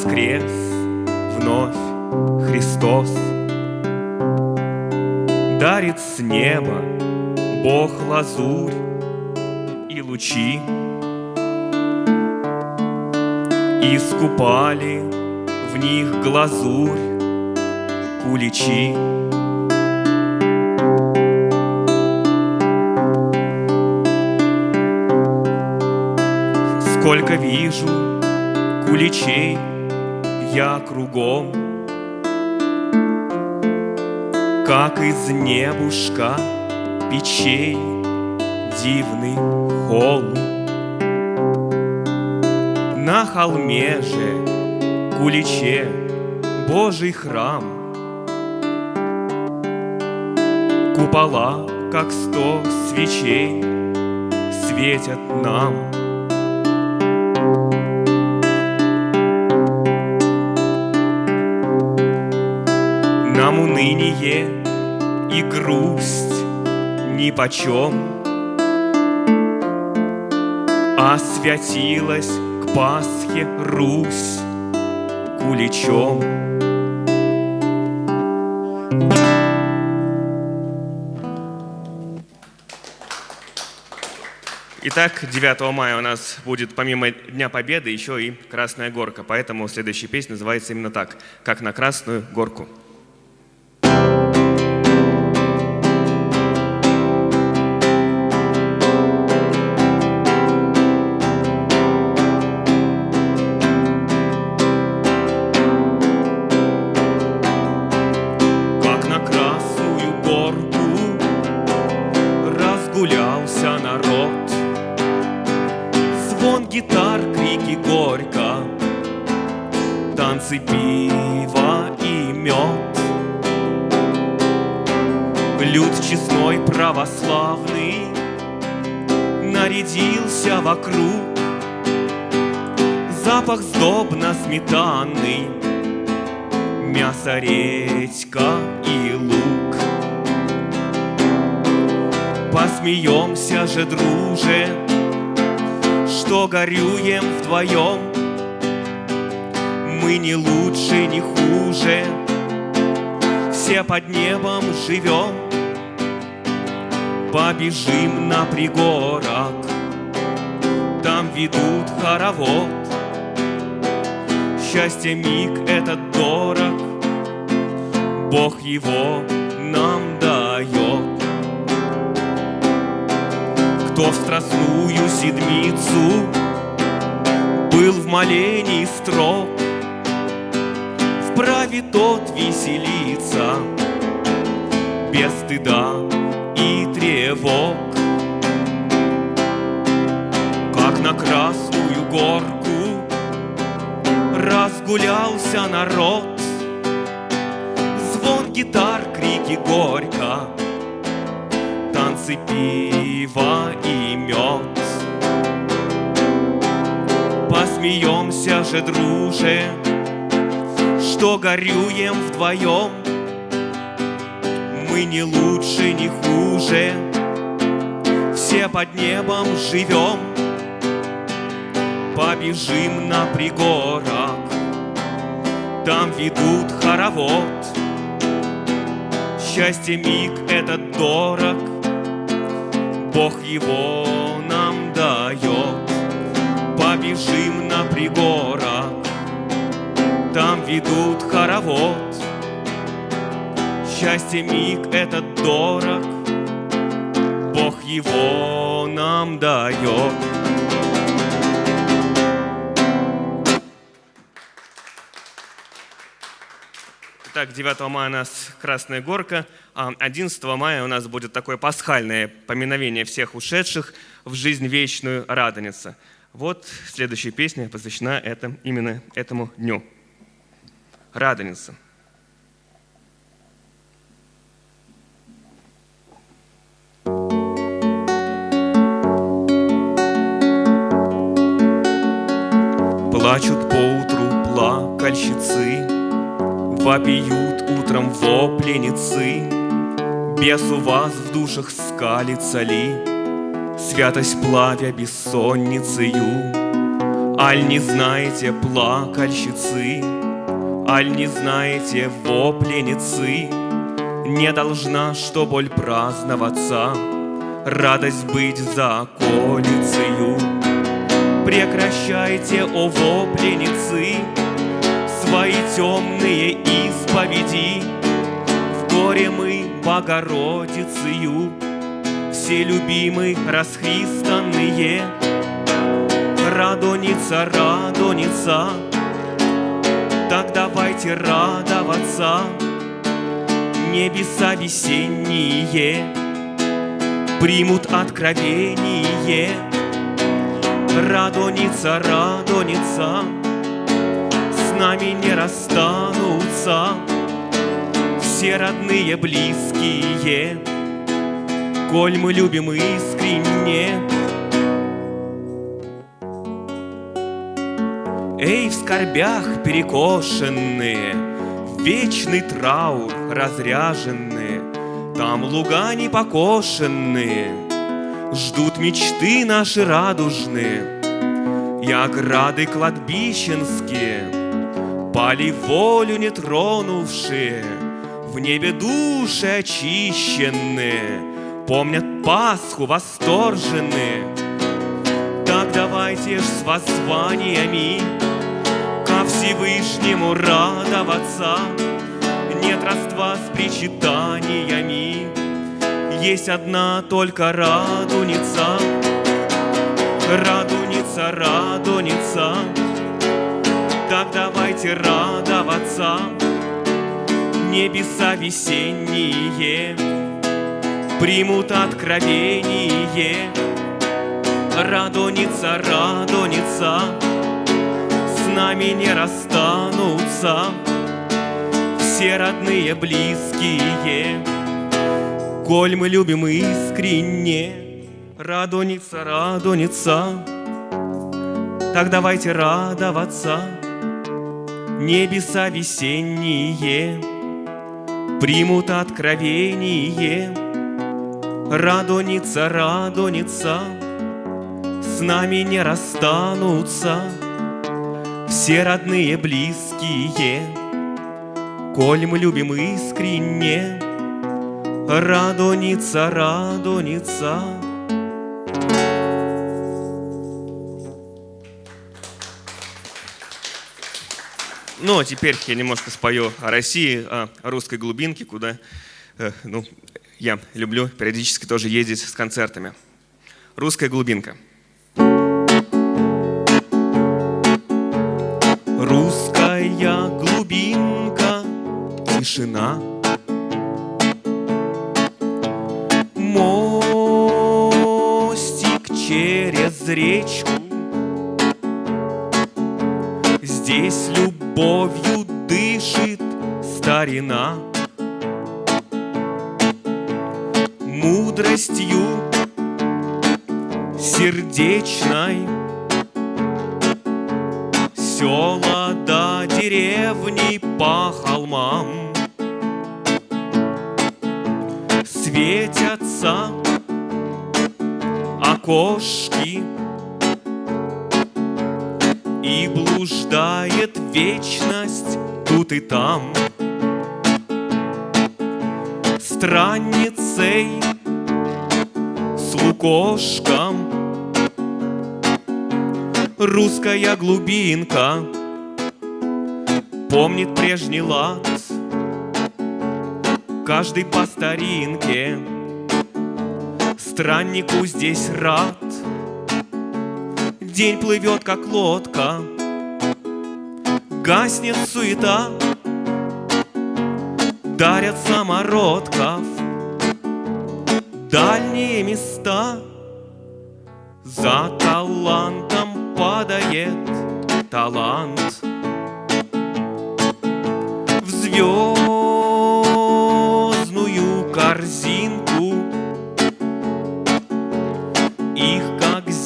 воскрес вновь Христос. Дарит с неба Бог лазурь и лучи, Искупали в них глазурь куличи. Сколько вижу куличей я кругом, Как из небушка печей дивный холм. На холме же куличе Божий храм, Купола, как сто свечей, светят нам. Нам уныние и грусть нипочем, Освятилась к Пасхе Русь куличом. Итак, 9 мая у нас будет помимо Дня Победы еще и Красная Горка, поэтому следующая песня называется именно так, как на Красную Горку. Мясо, редька и лук. Посмеемся же, друже, что горюем вдвоем. Мы не лучше, не хуже, все под небом живем. Побежим на пригорок, там ведут хоровод. Счастье миг этот дорог, Бог его нам дает. Кто в страстную седмицу Был в молении строг, Вправе тот веселиться Без стыда и тревог. Как на Красную Горку Разгулялся народ, Звон гитар, крики горько, Танцы пива и мед. Посмеемся же, друже, Что горюем вдвоем. Мы не лучше, не хуже, Все под небом живем. Побежим на пригорок, Там ведут хоровод. Счастье миг этот дорог, Бог его нам дает. Побежим на пригорок, Там ведут хоровод. Счастье миг этот дорог, Бог его нам дает. Итак, 9 мая у нас Красная Горка, а 11 мая у нас будет такое пасхальное поминовение всех ушедших в жизнь вечную Радоница. Вот следующая песня посвящена это, именно этому дню. Радоница. Плачут поутру плакальщицы, Вопиют утром вопленицы, Бес у вас в душах скалится ли, Святость плавя бессонницею? Аль не знаете плакальщицы, Аль не знаете вопленицы, Не должна, что боль праздноваться, Радость быть за околицею. Прекращайте, о вопленицы, Свои темные исповеди, В горе мы Богородицею, Все любимые расхристанные, Радоница, радоница, Так давайте радоваться, Небеса весенние Примут откровение, Радоница, радоница, нами не расстанутся все родные, близкие, Коль мы любим искренне. Эй, в скорбях перекошенные, вечный траур разряженные, Там луга не покошенные, Ждут мечты наши радужные, И ограды кладбищенские, Пали волю не тронувшие, в небе души очищенные Помнят Пасху восторженные Так давайте ж с воззваниями Ко Всевышнему радоваться. Нет родства с причитаниями Есть одна только радуница. Радуница, радуница Так давайте радоваться. Небеса весенние Примут откровение. Радоница, радоница С нами не расстанутся Все родные, близкие. Коль мы любим искренне Радоница, радоница Так давайте радоваться Небеса весенние примут откровение. Радоница, радоница, с нами не расстанутся все родные, близкие. Коль мы любим искренне, радоница, радоница, Ну, а теперь я немножко спою о России, о русской глубинке, куда э, ну, я люблю периодически тоже ездить с концертами. Русская глубинка. Русская глубинка, тишина. Мостик через речку. Любовью дышит старина, Мудростью сердечной Села до деревни по холмам. Светятся окошки и блуждает вечность тут и там. Странницей с лукошком Русская глубинка Помнит прежний лад Каждый по старинке Страннику здесь рад День плывет, как лодка, Гаснет суета, Дарят самородков Дальние места. За талантом падает талант.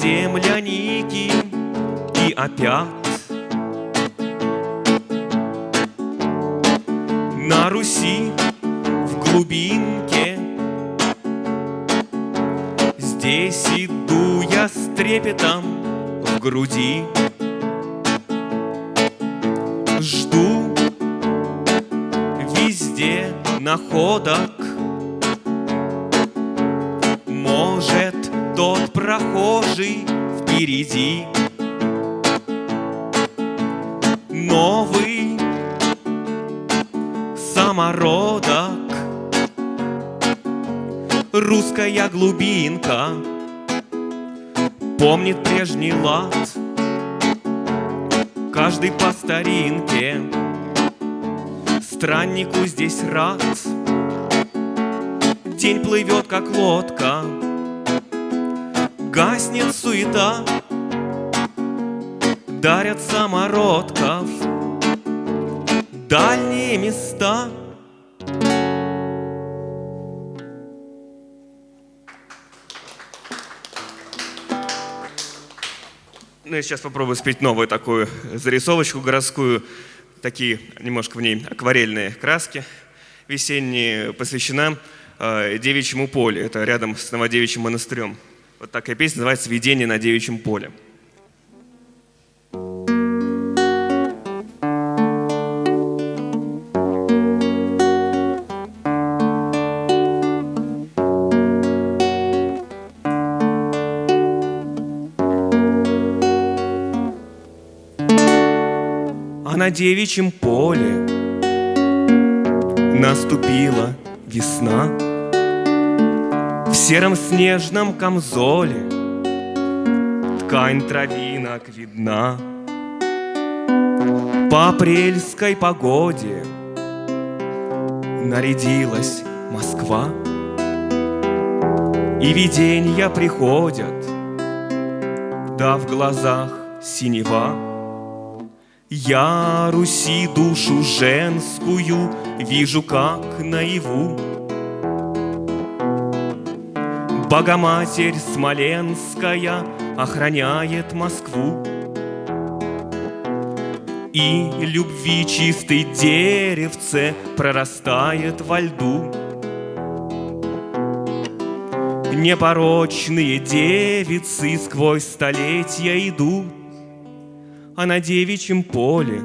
земляники и опят. На Руси в глубинке Здесь иду я с трепетом в груди Жду везде находок прохожий впереди. Новый самородок. Русская глубинка Помнит прежний лад. Каждый по старинке. Страннику здесь рад. День плывет, как лодка Гаснет суета Дарят самородков Дальние места — Ну, я сейчас попробую спеть новую такую зарисовочку городскую. Такие немножко в ней акварельные краски весенние, посвящена э, Девичьему полю. Это рядом с Новодевичьим монастырем. Вот такая песня называется «Видение на девичьем поле». на девичьем поле Наступила весна сером снежном камзоле. Ткань травинок видна. По апрельской погоде Нарядилась Москва. И видения приходят Да в глазах синева. Я Руси душу женскую вижу как наяву. Богоматерь Смоленская охраняет Москву. И любви чистый деревце прорастает во льду. Непорочные девицы сквозь столетия идут а на девичьем поле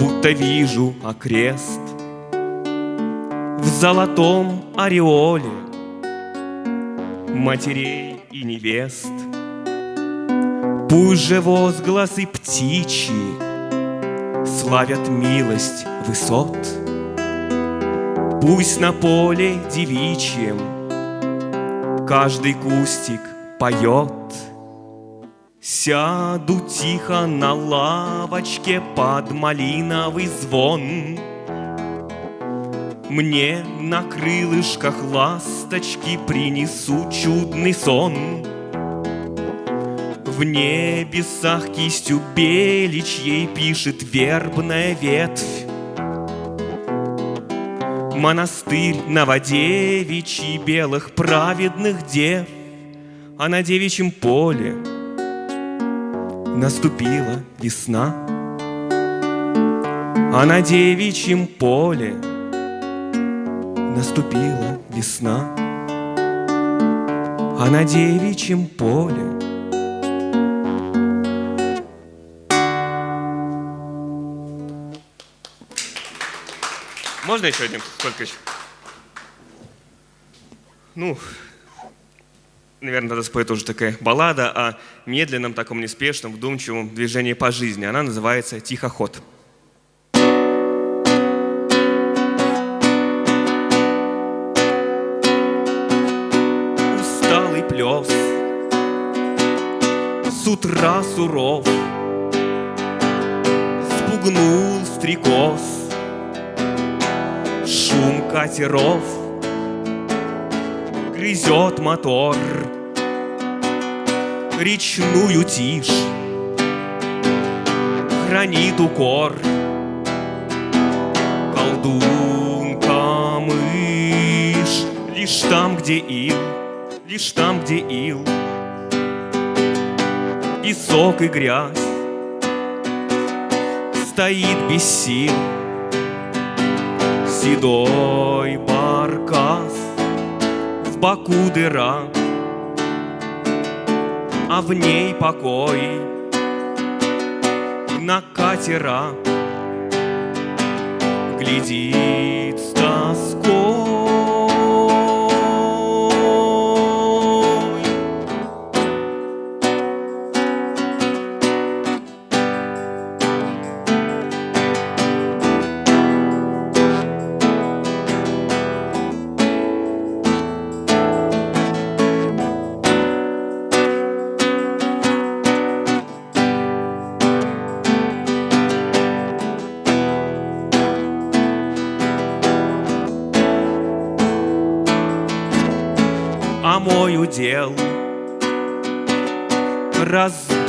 Будто вижу окрест В золотом ореоле Матерей и невест. Пусть же возгласы птичьи Славят милость высот. Пусть на поле девичьем Каждый кустик поет. Сяду тихо на лавочке под малиновый звон. Мне на крылышках ласточки принесут чудный сон. В небесах кистью беличьей пишет вербная ветвь. Монастырь Новодевичий белых праведных дев, А на девичьем поле — наступила весна, А на девичьем поле наступила весна, А на девичьем поле Можно еще один? Сколько еще? Ну, наверное, надо споет уже такая баллада о медленном, таком неспешном, вдумчивом движении по жизни. Она называется «Тихоход». С утра суров, Спугнул стрекоз, шум катеров — грызет мотор Речную тишь Хранит укор. Колдунка мышь Лишь там, где ил Лишь там, где ил Песок и грязь Стоит без сил Седой баркас в боку дыра а в ней покой. На катера глядит с тоской.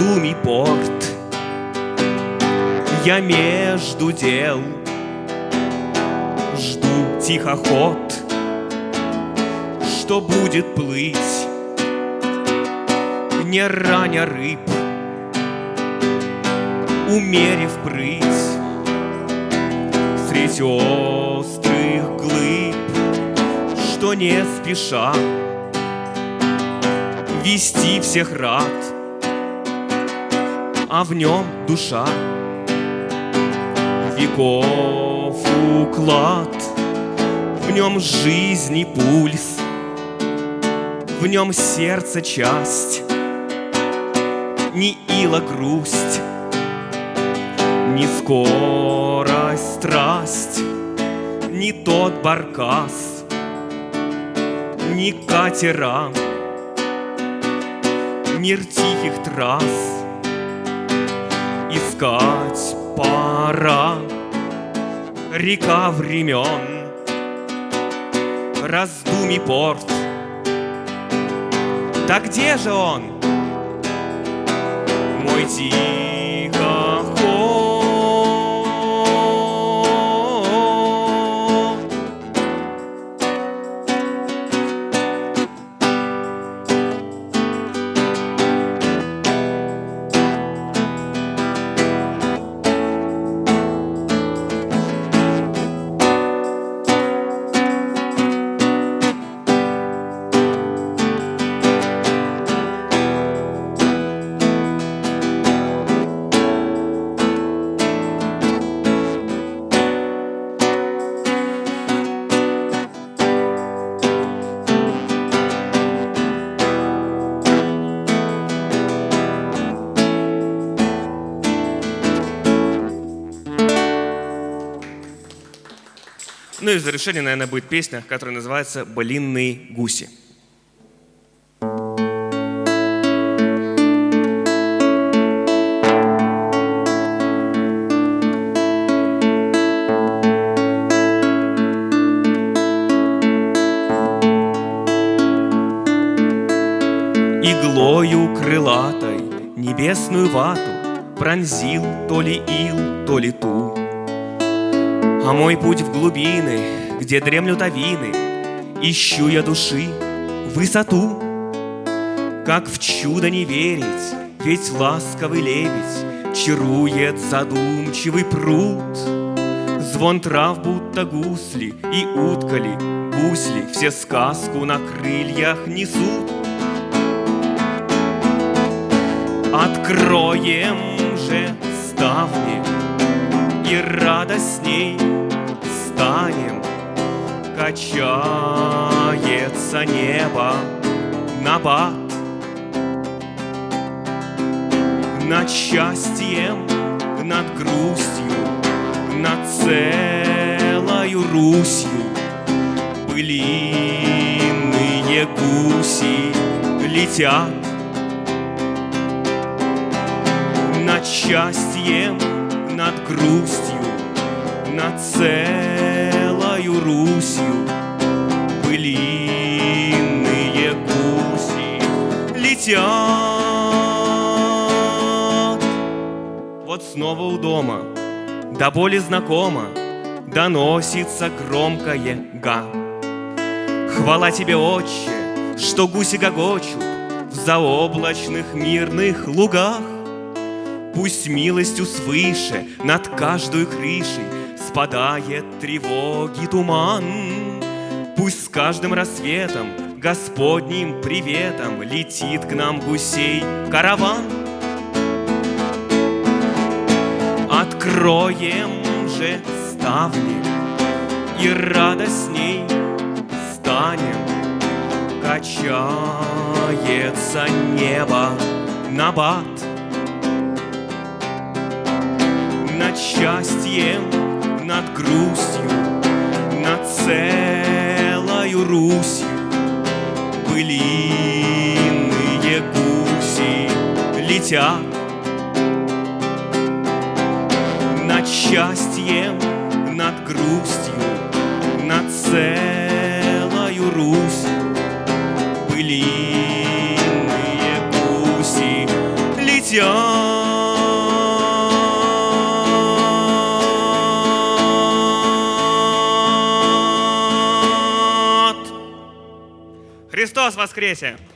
Раздумий порт. Я между дел. Жду тихоход. Что будет плыть? Не раня рыб. Умерив прыть. Средь острых глыб. Что не спеша. Вести всех рад, а в нем душа. Веков уклад, в нем жизни пульс, в нем сердце часть, не ила грусть, не скорость страсть, не тот баркас, не катера, мир тихих трасс Искать пора. Река времен. Раздумий порт. Да где же он? Мой тихоход Ну и в завершение, наверное, будет песня, которая называется «Блинные гуси». Иглою крылатой небесную вату Пронзил то ли ил, то ли ту. А мой путь в глубины, где дремлют авины, Ищу я души, высоту. Как в чудо не верить, ведь ласковый лебедь Чарует задумчивый пруд. Звон трав будто гусли и уткали, гусли Все сказку на крыльях несут. Откроем же ставни и радостней станем. Качается небо на бат Над счастьем, над грустью, над целою Русью Былиные гуси летят Над счастьем, над грустью, над целою Русью Былиные гуси летят. Вот снова у дома, до боли знакомо, Доносится громкое га. Хвала тебе, отче, что гуси гогочут В заоблачных мирных лугах. Пусть милостью свыше над каждой крышей Спадает тревоги туман. Пусть с каждым рассветом Господним приветом летит к нам гусей караван. Откроем же ставни и радостней станем. Качается небо на бат Над счастьем, над грустью, над целою Русью. Былиные гуси летят Над счастьем, над грустью, над целою Русью. Былиные гуси летят Христос воскресе!